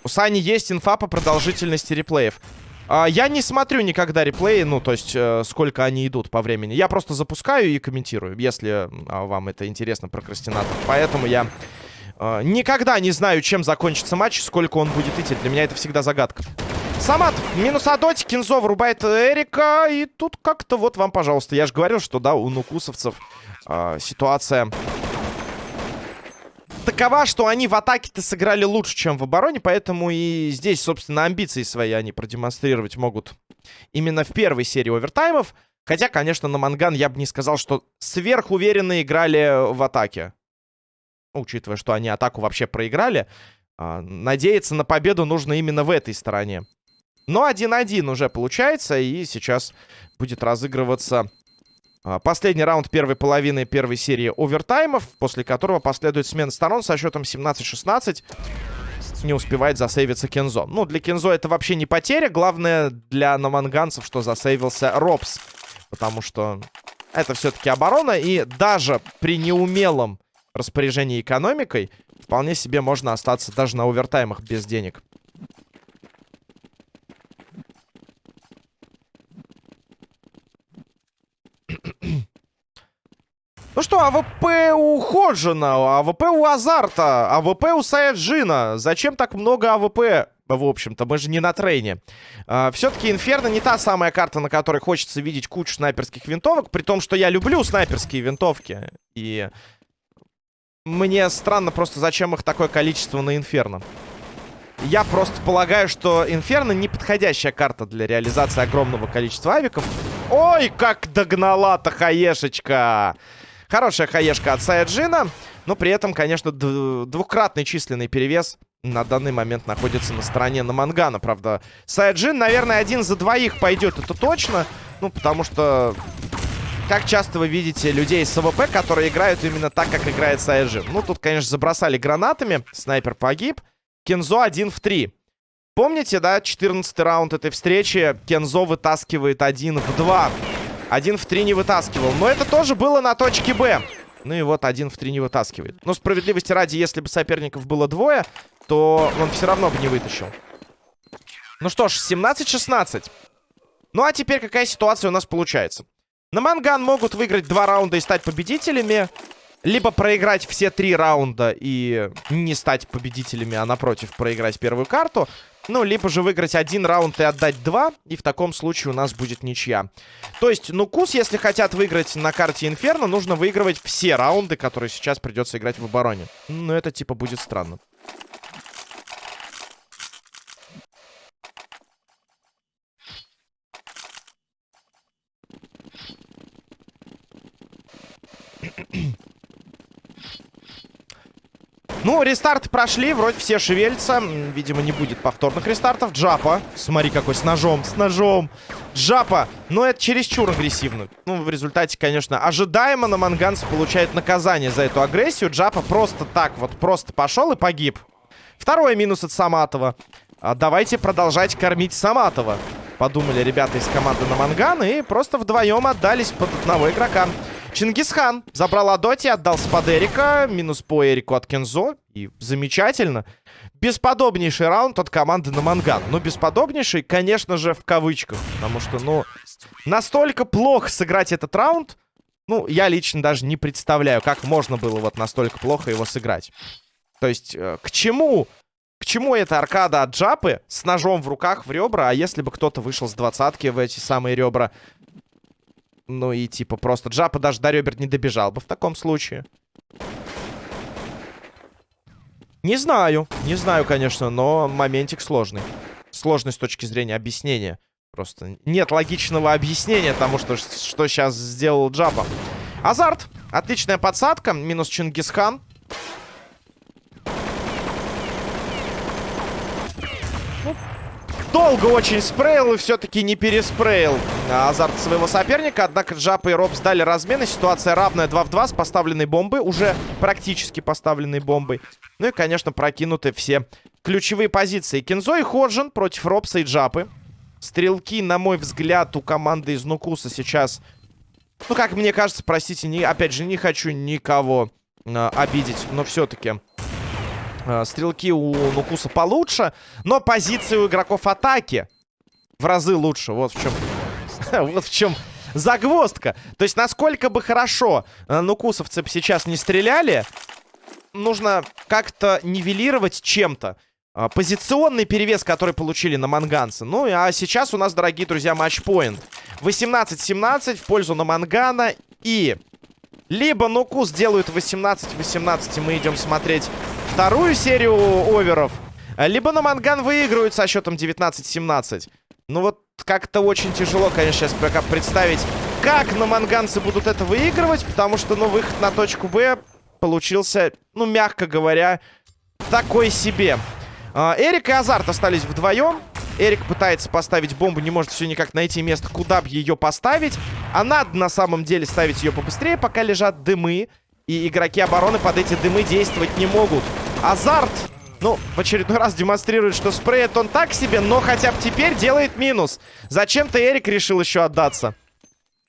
У Сани есть инфа по продолжительности реплеев. А, я не смотрю никогда реплеи, ну, то есть, э, сколько они идут по времени. Я просто запускаю и комментирую, если э, вам это интересно, прокрастинатор. Поэтому я никогда не знаю, чем закончится матч, сколько он будет идти. Для меня это всегда загадка. Саматов, минус Адотик, Кинзо врубает Эрика. И тут как-то вот вам, пожалуйста. Я же говорил, что, да, у нукусовцев э, ситуация такова, что они в атаке-то сыграли лучше, чем в обороне. Поэтому и здесь, собственно, амбиции свои они продемонстрировать могут именно в первой серии овертаймов. Хотя, конечно, на Манган я бы не сказал, что сверхуверенно играли в атаке. Учитывая, что они атаку вообще проиграли. Э, надеяться на победу нужно именно в этой стороне. Но 1-1 уже получается, и сейчас будет разыгрываться а, последний раунд первой половины первой серии овертаймов, после которого последует смена сторон со счетом 17-16. Не успевает засейвиться Кензо. Ну, для Кензо это вообще не потеря. Главное для наманганцев, что засейвился Робс. Потому что это все-таки оборона. И даже при неумелом распоряжении экономикой вполне себе можно остаться даже на овертаймах без денег. Ну что, АВП у Ходжина, АВП у Азарта, АВП у Саяджина. Зачем так много АВП? В общем-то, мы же не на трейне. А, Все-таки Инферно не та самая карта, на которой хочется видеть кучу снайперских винтовок. При том, что я люблю снайперские винтовки. И мне странно просто, зачем их такое количество на Инферно. Я просто полагаю, что Инферно неподходящая карта для реализации огромного количества авиков. Ой, как догнала-то хаешечка! Хорошая хаешка от Саяджина. Но при этом, конечно, двукратный численный перевес на данный момент находится на стороне Намангана. Правда, Саяджин, наверное, один за двоих пойдет, это точно. Ну, потому что... Как часто вы видите людей с АВП, которые играют именно так, как играет Саяджин? Ну, тут, конечно, забросали гранатами. Снайпер погиб. Кензо один в три. Помните, да, 14 раунд этой встречи? Кензо вытаскивает один в два. Один в три не вытаскивал. Но это тоже было на точке Б. Ну и вот один в три не вытаскивает. Но справедливости ради, если бы соперников было двое, то он все равно бы не вытащил. Ну что ж, 17-16. Ну а теперь какая ситуация у нас получается? На Манган могут выиграть два раунда и стать победителями. Либо проиграть все три раунда и не стать победителями, а напротив проиграть первую карту. Ну, либо же выиграть один раунд и отдать два. И в таком случае у нас будет ничья. То есть, ну, Кус, если хотят выиграть на карте Инферно, нужно выигрывать все раунды, которые сейчас придется играть в обороне. Ну, это типа будет странно. Ну, рестарты прошли, вроде все шевелятся. Видимо, не будет повторных рестартов. Джапа. Смотри, какой с ножом, с ножом. Джапа. Но это чересчур агрессивно. Ну, в результате, конечно, ожидаемо на Манганс получает наказание за эту агрессию. Джапа просто так вот, просто пошел и погиб. Второй минус от Саматова. А давайте продолжать кормить Саматова. Подумали ребята из команды на Манган и просто вдвоем отдались под одного игрока. Чингисхан забрал Адоти, отдал спад Эрика. Минус по Эрику от Кензо. И замечательно. бесподобнейший раунд от команды на Манган. Ну, бесподобнейший, конечно же, в кавычках. Потому что, ну, настолько плохо сыграть этот раунд, ну, я лично даже не представляю, как можно было вот настолько плохо его сыграть. То есть, э, к чему... К чему эта аркада от Джапы с ножом в руках в ребра, а если бы кто-то вышел с двадцатки в эти самые ребра? Ну и типа просто Джапа даже до ребер не добежал бы в таком случае. Не знаю, не знаю, конечно, но моментик сложный. Сложный с точки зрения объяснения. Просто нет логичного объяснения тому, что, что сейчас сделал Джапа. Азарт. Отличная подсадка. Минус Чингисхан. Долго очень спрейл и все-таки не переспрейл азарт своего соперника. Однако Джапа и Роб сдали размены. Ситуация равная 2 в 2 с поставленной бомбой. Уже практически поставленной бомбой. Ну и, конечно, прокинуты все ключевые позиции. Кинзо и Ходжин против Робса и Джапы. Стрелки, на мой взгляд, у команды из Нукуса сейчас... Ну, как мне кажется, простите, не, опять же, не хочу никого э, обидеть, но все-таки стрелки у Нукуса получше, но позиции у игроков атаки в разы лучше. Вот в чем... вот в чем загвоздка. То есть, насколько бы хорошо э, нукусовцы сейчас не стреляли, нужно как-то нивелировать чем-то. Э, позиционный перевес, который получили на манганцы. Ну, а сейчас у нас, дорогие друзья, матчпоинт. 18-17 в пользу на мангана. И либо Нукус делают 18-18, и мы идем смотреть вторую серию оверов. Либо на Манган выигрывают со счетом 19-17. Ну вот как-то очень тяжело, конечно, сейчас пока представить, как на Манганцы будут это выигрывать. Потому что, ну, выход на точку Б получился, ну, мягко говоря, такой себе. А, Эрик и Азарт остались вдвоем. Эрик пытается поставить бомбу, не может все никак найти место, куда бы ее поставить. А надо на самом деле ставить ее побыстрее, пока лежат дымы. И игроки обороны под эти дымы действовать не могут. Азарт, ну, в очередной раз демонстрирует, что спреет он так себе, но хотя бы теперь делает минус. Зачем-то Эрик решил еще отдаться.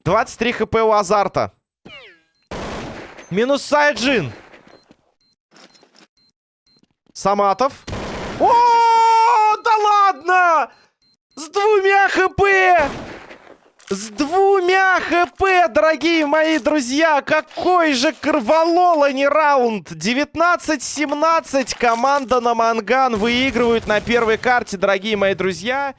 23 хп у Азарта. Минус Сайджин. Саматов. О, да ладно! С двумя хп! С двумя хп, дорогие мои друзья! Какой же кроволола не раунд! 19-17 команда на Манган выигрывает на первой карте, дорогие мои друзья.